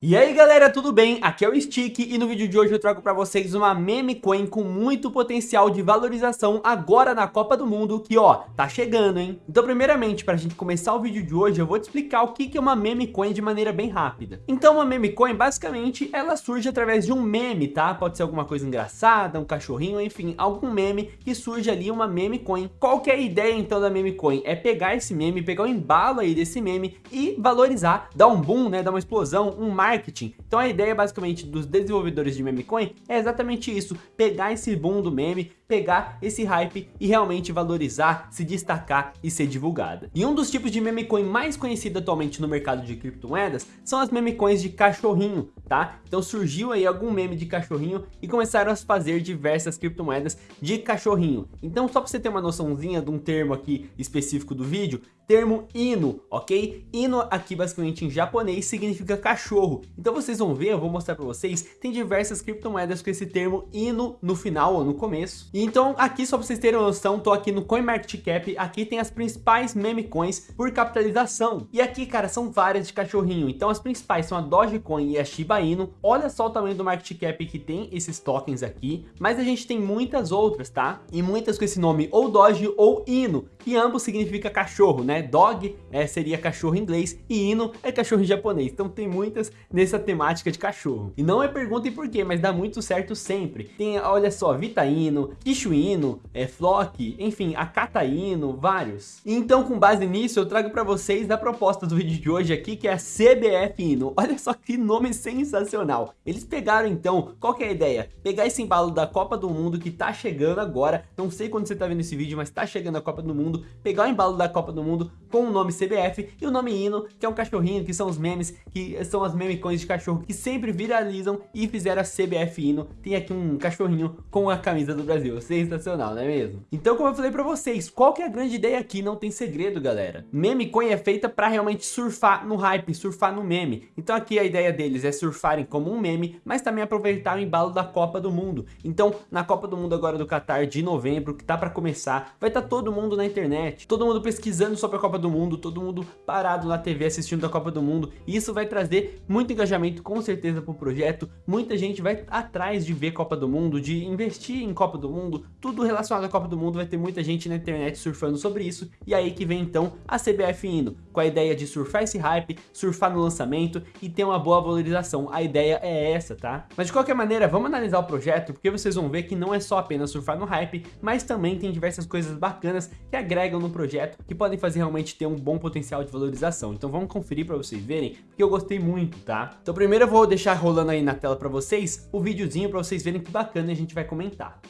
E aí galera, tudo bem? Aqui é o Stick e no vídeo de hoje eu trago para vocês uma meme coin com muito potencial de valorização agora na Copa do Mundo que ó, tá chegando hein? Então primeiramente, para a gente começar o vídeo de hoje eu vou te explicar o que é uma meme coin de maneira bem rápida. Então uma meme coin basicamente ela surge através de um meme, tá? Pode ser alguma coisa engraçada, um cachorrinho, enfim, algum meme que surge ali uma meme coin. Qual que é a ideia então da meme coin? É pegar esse meme, pegar o embalo aí desse meme e valorizar, dar um boom, né? Dar uma explosão, um marketing então a ideia basicamente dos desenvolvedores de meme coin é exatamente isso, pegar esse boom do meme, pegar esse hype e realmente valorizar, se destacar e ser divulgada. E um dos tipos de meme coin mais conhecido atualmente no mercado de criptomoedas são as meme coins de cachorrinho, tá? Então surgiu aí algum meme de cachorrinho e começaram a fazer diversas criptomoedas de cachorrinho. Então só para você ter uma noçãozinha de um termo aqui específico do vídeo, termo Ino, ok? Ino aqui basicamente em japonês significa cachorro. Então vocês vão ver, eu vou mostrar para vocês, tem diversas criptomoedas com esse termo Ino no final ou no começo. Então aqui só para vocês terem uma noção, tô aqui no CoinMarketCap, aqui tem as principais meme coins por capitalização. E aqui, cara, são várias de cachorrinho. Então as principais são a Dogecoin e a Shiba Inu. Olha só o tamanho do market cap que tem esses tokens aqui, mas a gente tem muitas outras, tá? E muitas com esse nome ou Doge ou Ino, que ambos significa cachorro, né? Dog é, seria cachorro em inglês e Ino é cachorro em japonês. Então tem muitas nessa temática de cachorro. E não é perguntem por quê, mas dá muito certo sempre. Tem, olha só, Vitaino, Kishuino, é, Flock, enfim, Akataino, vários. Então com base nisso eu trago para vocês a proposta do vídeo de hoje aqui, que é a CBF Ino. Olha só que nome sensacional. Eles pegaram então, qual que é a ideia? Pegar esse embalo da Copa do Mundo que tá chegando agora, não sei quando você tá vendo esse vídeo, mas tá chegando a Copa do Mundo, pegar o embalo da Copa do Mundo com o nome CBF e o nome Hino, que é um cachorrinho, que são os memes, que são as memecões de cachorro que sempre viralizam e fizeram a CBF Hino. Tem aqui um cachorrinho com a camisa do Brasil, sensacional, não é mesmo? Então como eu falei pra vocês, qual que é a grande ideia aqui? Não tem segredo, galera. Meme coin é feita pra realmente surfar no hype, surfar no meme. Então aqui a ideia deles é surfarem como um meme, mas também aproveitar o embalo da Copa do Mundo. Então na Copa do Mundo agora do Qatar de novembro, que tá pra começar, vai estar tá todo mundo na internet, todo mundo pesquisando sobre a Copa do Mundo, todo mundo parado na TV assistindo a Copa do Mundo, e isso vai trazer muito engajamento com certeza pro projeto, muita gente vai atrás de ver Copa do Mundo, de investir em Copa do Mundo, tudo relacionado à Copa do Mundo, vai ter muita gente na internet surfando sobre isso, e aí que vem então a CBF indo, com a ideia de surfar esse hype, surfar no lançamento e ter uma boa valorização, a ideia é essa, tá? Mas de qualquer maneira, vamos analisar o projeto, porque vocês vão ver que não é só apenas surfar no hype, mas também tem diversas coisas bacanas que agregam no projeto, que podem fazer realmente ter um bom potencial de valorização. Então vamos conferir para vocês verem, porque eu gostei muito, tá? Então primeiro eu vou deixar rolando aí na tela para vocês o videozinho para vocês verem que bacana a gente vai comentar.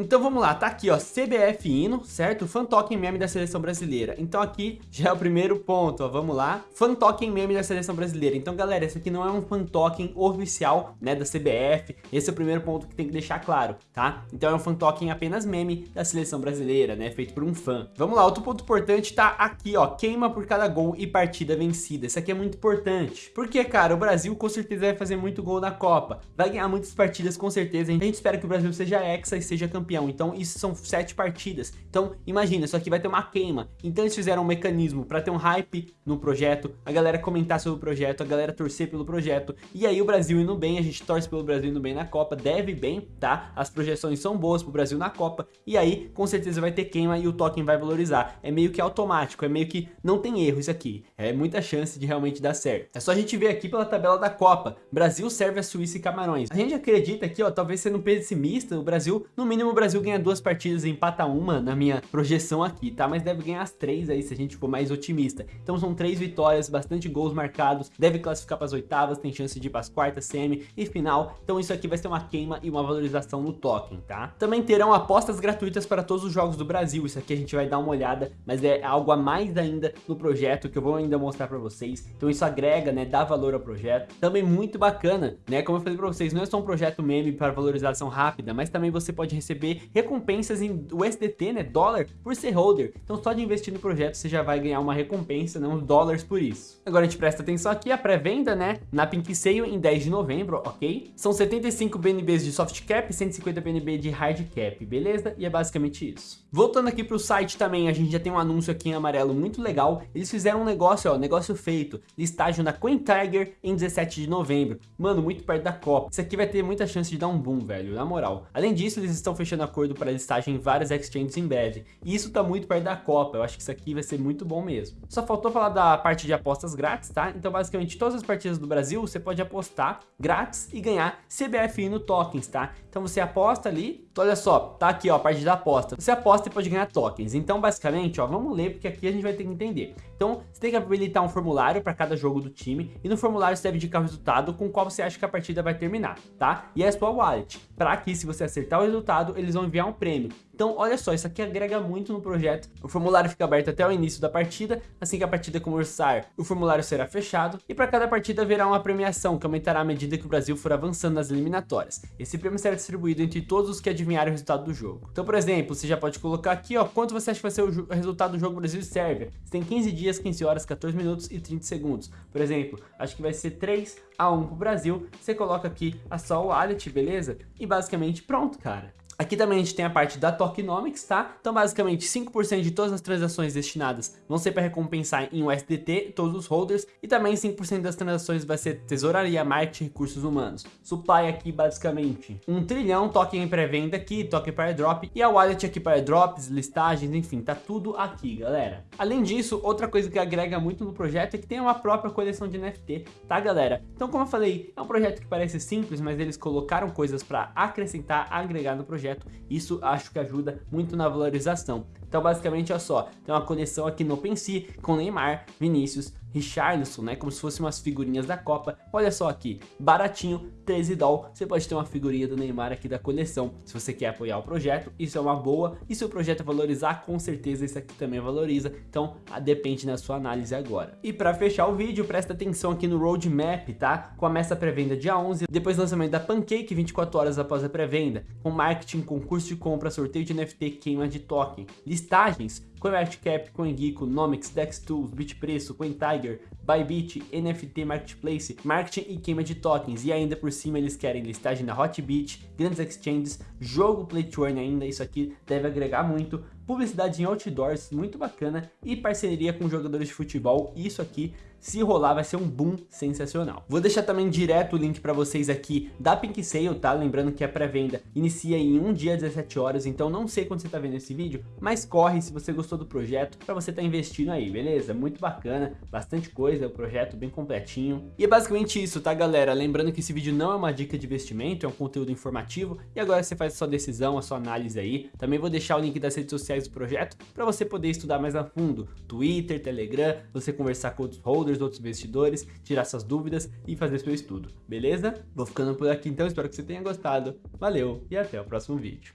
Então vamos lá, tá aqui ó, CBF Hino, certo? Fan Token meme da seleção brasileira. Então aqui já é o primeiro ponto, ó, vamos lá. Fan Token meme da seleção brasileira. Então galera, esse aqui não é um Fan Token oficial, né, da CBF. Esse é o primeiro ponto que tem que deixar claro, tá? Então é um Fan Token apenas meme da seleção brasileira, né, feito por um fã. Vamos lá, outro ponto importante tá aqui, ó, queima por cada gol e partida vencida. Isso aqui é muito importante. Porque, cara, o Brasil com certeza vai fazer muito gol na Copa. Vai ganhar muitas partidas com certeza. A gente espera que o Brasil seja hexa e seja campeão campeão. Então isso são sete partidas. Então imagina, isso aqui vai ter uma queima. Então eles fizeram um mecanismo para ter um hype no projeto, a galera comentar sobre o projeto, a galera torcer pelo projeto. E aí o Brasil indo bem, a gente torce pelo Brasil indo bem na Copa, deve bem, tá? As projeções são boas pro Brasil na Copa. E aí com certeza vai ter queima e o token vai valorizar. É meio que automático, é meio que não tem erro isso aqui. É muita chance de realmente dar certo. É só a gente ver aqui pela tabela da Copa. Brasil serve a Suíça e Camarões. A gente acredita aqui, ó, talvez sendo pessimista, o Brasil, no mínimo Brasil ganha duas partidas e empata uma na minha projeção aqui, tá? Mas deve ganhar as três aí se a gente for mais otimista. Então são três vitórias, bastante gols marcados, deve classificar para as oitavas, tem chance de ir para as quartas, semi e final. Então isso aqui vai ser uma queima e uma valorização no token, tá? Também terão apostas gratuitas para todos os jogos do Brasil. Isso aqui a gente vai dar uma olhada, mas é algo a mais ainda no projeto que eu vou ainda mostrar para vocês. Então isso agrega, né, dá valor ao projeto. Também muito bacana, né? Como eu falei para vocês, não é só um projeto meme para valorização rápida, mas também você pode receber receber recompensas em USDT, né, dólar, por ser holder. Então só de investir no projeto você já vai ganhar uma recompensa, né, dólares por isso. Agora a gente presta atenção aqui, a pré-venda, né, na Pink Sale em 10 de novembro, ok? São 75 BNBs de soft cap, 150 BNB de hard cap, beleza? E é basicamente isso. Voltando aqui pro site também, a gente já tem um anúncio aqui em amarelo muito legal. Eles fizeram um negócio, ó, negócio feito, listagem na Coin Tiger em 17 de novembro. Mano, muito perto da Copa. Isso aqui vai ter muita chance de dar um boom, velho, na moral. Além disso, eles estão fechando acordo para listagem em várias exchanges em breve. E isso tá muito perto da Copa, eu acho que isso aqui vai ser muito bom mesmo. Só faltou falar da parte de apostas grátis, tá? Então, basicamente, todas as partidas do Brasil, você pode apostar grátis e ganhar CBFI no tokens, tá? Então você aposta ali, então, olha só, tá aqui ó, a parte da aposta. Você aposta e pode ganhar tokens. Então, basicamente, ó, vamos ler porque aqui a gente vai ter que entender. Então, você tem que habilitar um formulário para cada jogo do time e no formulário você deve indicar o resultado com qual você acha que a partida vai terminar, tá? E é a sua wallet. Para que se você acertar o resultado, eles vão enviar um prêmio. Então, olha só, isso aqui agrega muito no projeto. O formulário fica aberto até o início da partida, assim que a partida começar, o formulário será fechado, e para cada partida haverá uma premiação que aumentará à medida que o Brasil for avançando nas eliminatórias. Esse prêmio será distribuído entre todos os que adivinharem o resultado do jogo. Então, por exemplo, você já pode colocar aqui, ó, quanto você acha que vai ser o resultado do jogo Brasil e Sérvia. Você tem 15 dias, 15 horas, 14 minutos e 30 segundos. Por exemplo, acho que vai ser 3 a 1 pro Brasil. Você coloca aqui a sua wallet, beleza? E basicamente pronto, cara. Aqui também a gente tem a parte da Tokenomics, tá? Então basicamente 5% de todas as transações destinadas vão ser para recompensar em USDT todos os holders e também 5% das transações vai ser tesouraria, marketing recursos humanos. Supply aqui basicamente 1 trilhão, token em pré-venda aqui, token para drop e a wallet aqui para drops, listagens, enfim, tá tudo aqui, galera. Além disso, outra coisa que agrega muito no projeto é que tem uma própria coleção de NFT, tá galera? Então como eu falei, é um projeto que parece simples, mas eles colocaram coisas para acrescentar, agregar no projeto projeto, isso acho que ajuda muito na valorização. Então basicamente olha só, tem uma conexão aqui no OpenSea com Neymar, Vinícius, Richarlison, né, como se fossem umas figurinhas da Copa. Olha só aqui, baratinho, 13 doll, você pode ter uma figurinha do Neymar aqui da coleção, se você quer apoiar o projeto, isso é uma boa, e se o projeto valorizar, com certeza esse aqui também valoriza, então depende da sua análise agora. E para fechar o vídeo, presta atenção aqui no roadmap, tá? Começa a pré-venda dia 11, depois lançamento da Pancake 24 horas após a pré-venda, com marketing, concurso de compra, sorteio de NFT, queima de token, listagens, CoinMarketCap, CoinGeeko, Nomics, DexTools, Bitpreço, CoinTiger, Bybit, NFT Marketplace, marketing e queima de tokens. E ainda por cima eles querem listagem na Hotbit, grandes exchanges, jogo Play to Earn ainda, isso aqui deve agregar muito, publicidade em outdoors, muito bacana, e parceria com jogadores de futebol, isso aqui, se rolar, vai ser um boom sensacional. Vou deixar também direto o link para vocês aqui da Pink Sale, tá? Lembrando que a pré-venda inicia em um dia, 17 horas, então não sei quando você tá vendo esse vídeo, mas corre se você gostou do projeto, para você tá investindo aí, beleza? Muito bacana, bastante coisa, o projeto bem completinho. E é basicamente isso, tá galera? Lembrando que esse vídeo não é uma dica de investimento, é um conteúdo informativo, e agora você faz a sua decisão, a sua análise aí. Também vou deixar o link das redes sociais do projeto para você poder estudar mais a fundo. Twitter, Telegram, você conversar com outros holders, outros investidores, tirar suas dúvidas e fazer seu estudo, beleza? Vou ficando por aqui então, espero que você tenha gostado. Valeu e até o próximo vídeo.